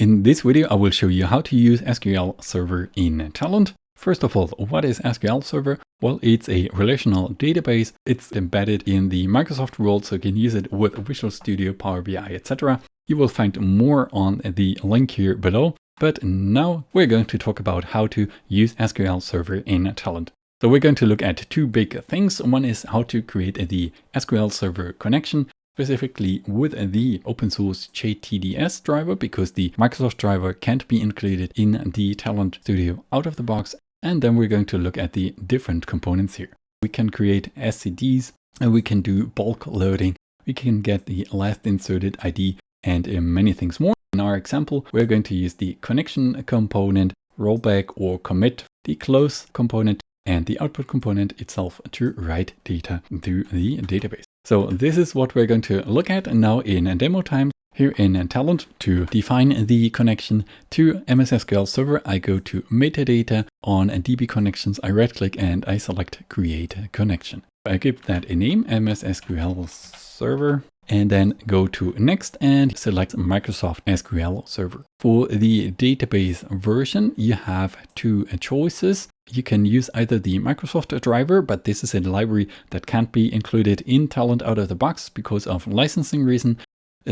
In this video, I will show you how to use SQL Server in Talend. First of all, what is SQL Server? Well, it's a relational database. It's embedded in the Microsoft world, so you can use it with Visual Studio, Power BI, etc. You will find more on the link here below. But now we're going to talk about how to use SQL Server in Talend. So we're going to look at two big things. One is how to create the SQL Server connection specifically with the open source JTDS driver because the Microsoft driver can't be included in the Talend Studio out of the box. And then we're going to look at the different components here. We can create SCDs and we can do bulk loading. We can get the last inserted ID and uh, many things more. In our example, we're going to use the connection component, rollback or commit, the close component and the output component itself to write data to the database. So this is what we're going to look at now in demo time. Here in Talend, to define the connection to MS SQL Server, I go to metadata on DB connections. I right click and I select create connection. I give that a name MS SQL Server and then go to next and select Microsoft SQL Server. For the database version, you have two choices. You can use either the Microsoft driver, but this is a library that can't be included in Talend out of the box because of licensing reason.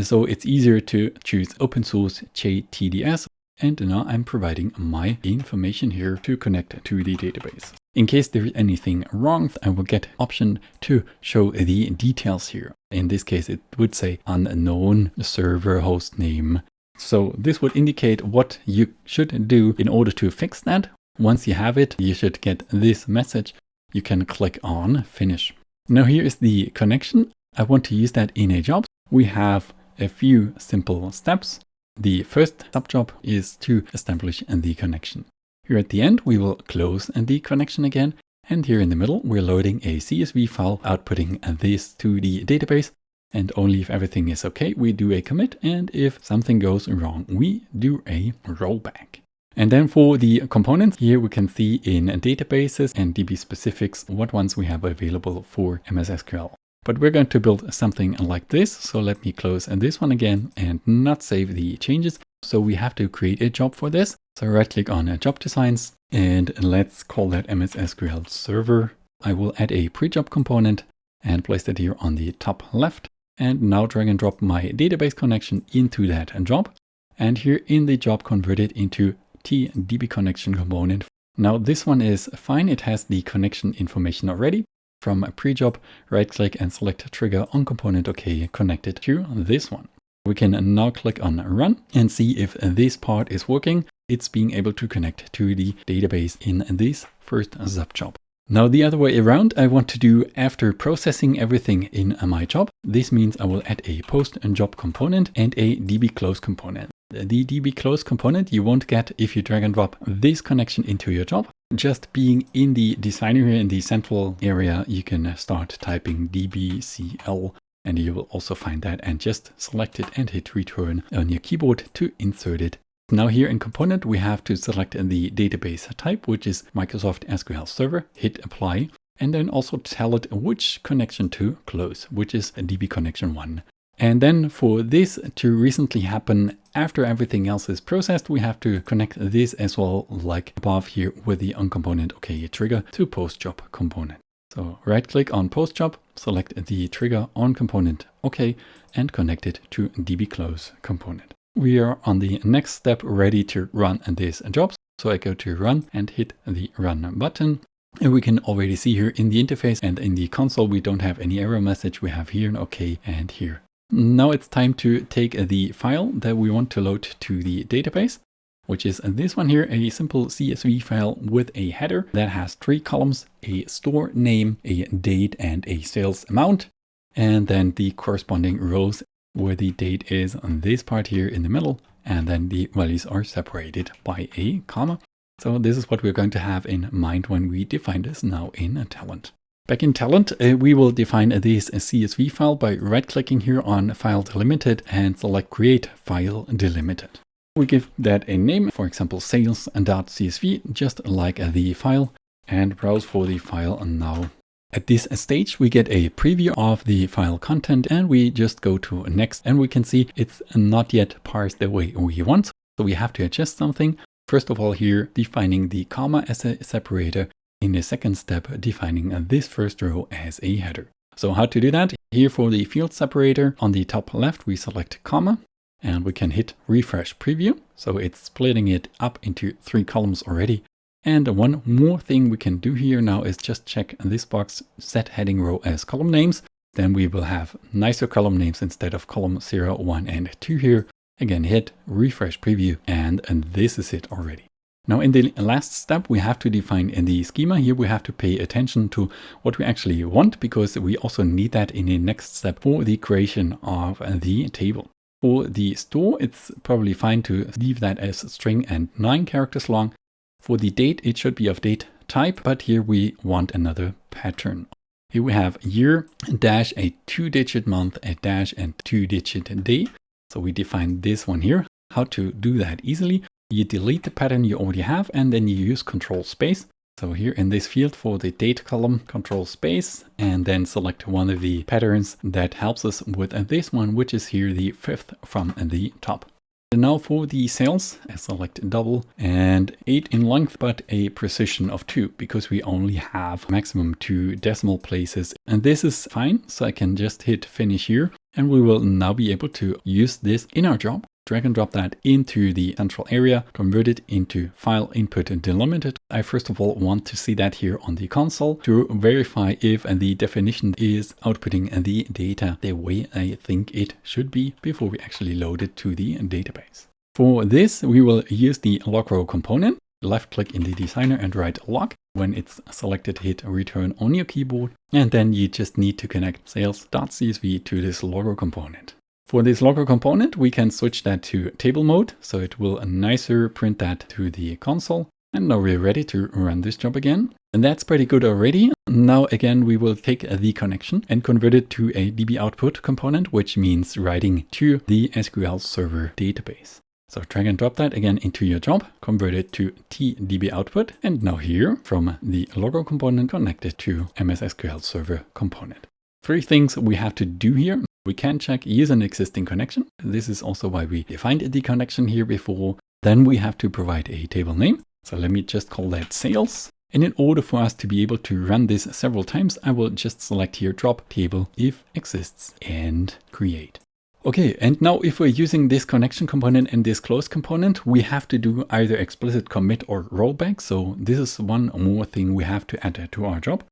So it's easier to choose open source JTDS. And now I'm providing my information here to connect to the database. In case there is anything wrong, I will get option to show the details here. In this case, it would say unknown server host name. So this would indicate what you should do in order to fix that. Once you have it, you should get this message. You can click on finish. Now here is the connection. I want to use that in a job. We have a few simple steps. The first subjob is to establish the connection. Here at the end, we will close the connection again. And here in the middle, we're loading a CSV file, outputting this to the database. And only if everything is okay, we do a commit. And if something goes wrong, we do a rollback. And then for the components, here we can see in databases and DB specifics what ones we have available for MS SQL. But we're going to build something like this. So let me close and this one again and not save the changes. So we have to create a job for this. So right click on a job designs and let's call that MS SQL server. I will add a pre-job component and place that here on the top left. And now drag and drop my database connection into that job. And here in the job, convert it into TDB connection component. Now this one is fine. It has the connection information already. From a pre-job, right click and select trigger on component OK connected to this one. We can now click on run and see if this part is working it's being able to connect to the database in this first subjob. Now the other way around, I want to do after processing everything in my job. This means I will add a post and job component and a DB close component. The DB close component you won't get if you drag and drop this connection into your job. Just being in the designer here in the central area, you can start typing dbcl and you will also find that and just select it and hit return on your keyboard to insert it now here in component, we have to select the database type, which is Microsoft SQL Server, hit apply, and then also tell it which connection to close, which is DB connection one. And then for this to recently happen after everything else is processed, we have to connect this as well, like above here with the onComponent OK trigger to post job component. So right click on post job, select the trigger on component OK and connect it to DB close component we are on the next step ready to run this job. So I go to run and hit the run button. And we can already see here in the interface and in the console, we don't have any error message. We have here an OK and here. Now it's time to take the file that we want to load to the database, which is this one here, a simple CSV file with a header that has three columns, a store name, a date and a sales amount, and then the corresponding rows where the date is on this part here in the middle, and then the values are separated by a comma. So this is what we're going to have in mind when we define this now in Talend. Back in Talend, uh, we will define this CSV file by right-clicking here on File Delimited and select Create File Delimited. We give that a name, for example, sales.csv, just like the file, and browse for the file now at this stage, we get a preview of the file content and we just go to next and we can see it's not yet parsed the way we want. So we have to adjust something. First of all here, defining the comma as a separator. In the second step, defining this first row as a header. So how to do that? Here for the field separator, on the top left, we select comma and we can hit refresh preview. So it's splitting it up into three columns already. And one more thing we can do here now is just check this box, set heading row as column names. Then we will have nicer column names instead of column 0, 1, and 2 here. Again, hit refresh preview and, and this is it already. Now in the last step, we have to define in the schema here, we have to pay attention to what we actually want because we also need that in the next step for the creation of the table. For the store, it's probably fine to leave that as string and nine characters long. For the date, it should be of date type, but here we want another pattern. Here we have year dash a two digit month, a dash and two digit day. So we define this one here. How to do that easily? You delete the pattern you already have and then you use control space. So here in this field for the date column, control space, and then select one of the patterns that helps us with this one, which is here the fifth from the top. And now for the sales, I select double and 8 in length, but a precision of 2 because we only have maximum 2 decimal places. And this is fine, so I can just hit finish here and we will now be able to use this in our job drag and drop that into the central area, convert it into file input delimited. I first of all want to see that here on the console to verify if the definition is outputting the data the way I think it should be before we actually load it to the database. For this, we will use the log row component. Left click in the designer and write log. When it's selected, hit return on your keyboard. And then you just need to connect sales.csv to this log row component. For this logger component, we can switch that to table mode, so it will nicer print that to the console. And now we're ready to run this job again. And that's pretty good already. Now again, we will take the connection and convert it to a DB output component, which means writing to the SQL Server database. So drag and drop that again into your job, convert it to TDB output, and now here from the logger component, connected to MS SQL Server component. Three things we have to do here. We can check use an existing connection. This is also why we defined the connection here before. Then we have to provide a table name. So let me just call that sales. And in order for us to be able to run this several times, I will just select here drop table if exists and create. Okay, and now if we're using this connection component and this close component, we have to do either explicit commit or rollback. So this is one more thing we have to add to our job.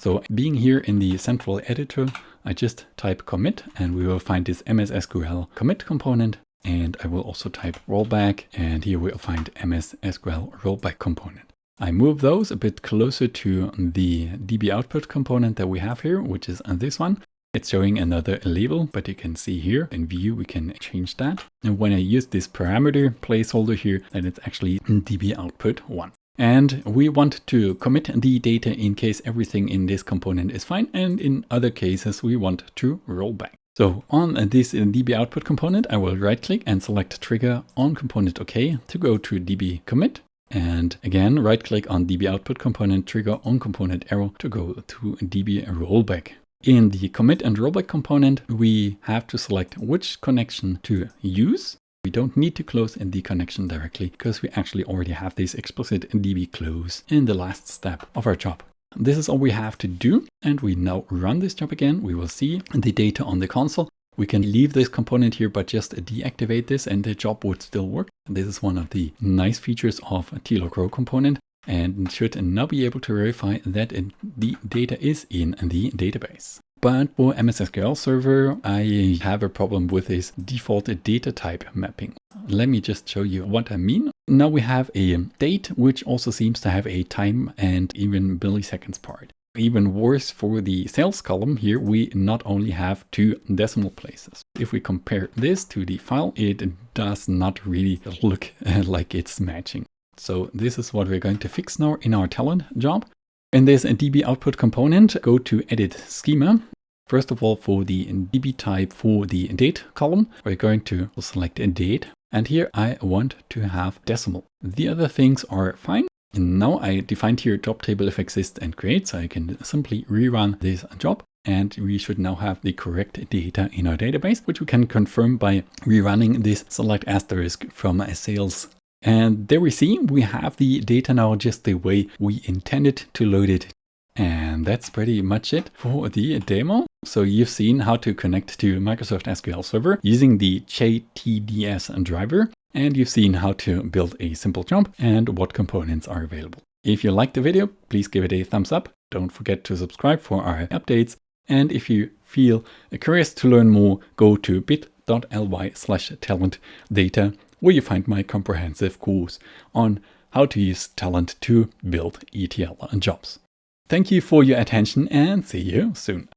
So being here in the central editor, I just type commit and we will find this MS SQL commit component. And I will also type rollback and here we'll find MS SQL rollback component. I move those a bit closer to the DB output component that we have here, which is this one. It's showing another label, but you can see here in view, we can change that. And when I use this parameter placeholder here, then it's actually DB output one. And we want to commit the data in case everything in this component is fine. And in other cases, we want to roll back. So on this DB output component, I will right click and select trigger on component OK to go to DB commit. And again, right click on DB output component, trigger on component arrow to go to DB rollback. In the commit and rollback component, we have to select which connection to use. We don't need to close in the connection directly because we actually already have this explicit db close in the last step of our job. This is all we have to do. And we now run this job again. We will see the data on the console. We can leave this component here, but just deactivate this and the job would still work. This is one of the nice features of a tLogRow component and should now be able to verify that the data is in the database. But for MS SQL Server, I have a problem with this default data type mapping. Let me just show you what I mean. Now we have a date, which also seems to have a time and even milliseconds part. Even worse for the sales column here, we not only have two decimal places. If we compare this to the file, it does not really look like it's matching. So this is what we're going to fix now in our Talend job. In this DB output component, go to edit schema. First of all, for the DB type for the date column, we're going to select a date. And here I want to have decimal. The other things are fine. And now I defined here job table if exists and create, so I can simply rerun this job. and we should now have the correct data in our database, which we can confirm by rerunning this select asterisk from a sales. And there we see we have the data now just the way we intended to load it. And that's pretty much it for the demo. So you've seen how to connect to Microsoft SQL Server using the JTDS driver. And you've seen how to build a simple job and what components are available. If you liked the video, please give it a thumbs up. Don't forget to subscribe for our updates. And if you feel curious to learn more, go to bit.ly slash talend data, where you find my comprehensive course on how to use Talend to build ETL jobs. Thank you for your attention and see you soon.